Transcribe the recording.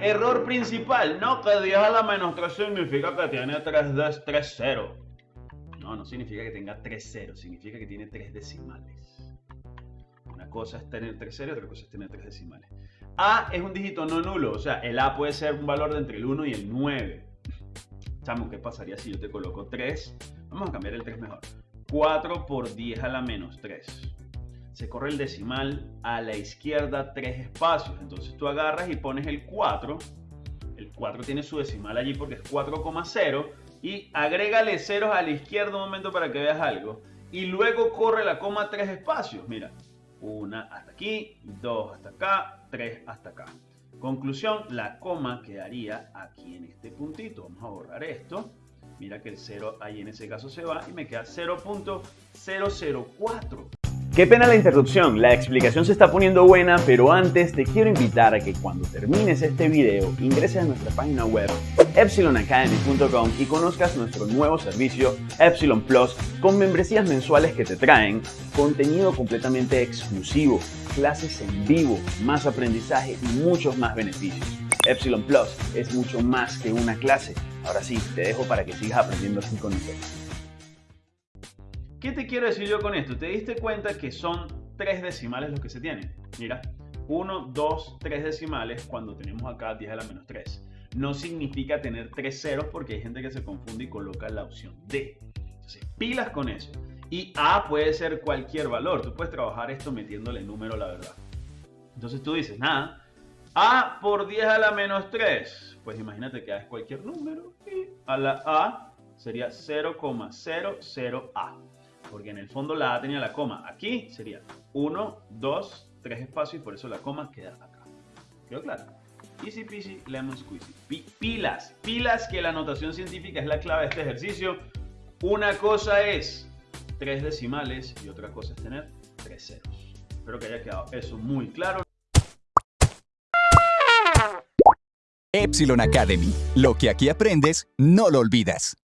Error principal, no que 10 a la menos 3 significa que tiene 3, 3 0. No, no significa que tenga 3 ceros, significa que tiene 3 decimales. Una cosa es tener 3 ceros y otra cosa es tener 3 decimales. A es un dígito no nulo, o sea, el A puede ser un valor de entre el 1 y el 9. Chamo, ¿qué pasaría si yo te coloco 3? Vamos a cambiar el 3 mejor. 4 por 10 a la menos 3 se corre el decimal a la izquierda tres espacios. Entonces tú agarras y pones el 4. El 4 tiene su decimal allí porque es 4,0. Y agrégale ceros a la izquierda un momento para que veas algo. Y luego corre la coma tres espacios. Mira, una hasta aquí, dos hasta acá, tres hasta acá. Conclusión, la coma quedaría aquí en este puntito. Vamos a borrar esto. Mira que el 0 ahí en ese caso se va y me queda 0.004. Qué pena la interrupción, la explicación se está poniendo buena, pero antes te quiero invitar a que cuando termines este video ingreses a nuestra página web epsilonacademy.com y conozcas nuestro nuevo servicio Epsilon Plus con membresías mensuales que te traen contenido completamente exclusivo, clases en vivo, más aprendizaje y muchos más beneficios. Epsilon Plus es mucho más que una clase. Ahora sí, te dejo para que sigas aprendiendo así con nosotros. ¿Qué te quiero decir yo con esto? Te diste cuenta que son tres decimales los que se tienen. Mira, 1, 2, 3 decimales cuando tenemos acá 10 a la menos 3. No significa tener tres ceros porque hay gente que se confunde y coloca la opción D. Entonces, pilas con eso. Y A puede ser cualquier valor. Tú puedes trabajar esto metiéndole número, la verdad. Entonces tú dices, nada, A por 10 a la menos 3. Pues imagínate que A es cualquier número y a la A sería 0,00A porque en el fondo la A tenía la coma. Aquí sería 1, 2, 3 espacios y por eso la coma queda acá. ¿Quedó claro? Easy peasy, lemon squeezy. pilas, pilas que la notación científica es la clave de este ejercicio. Una cosa es tres decimales y otra cosa es tener tres ceros. Espero que haya quedado eso muy claro. Epsilon Academy. Lo que aquí aprendes, no lo olvidas.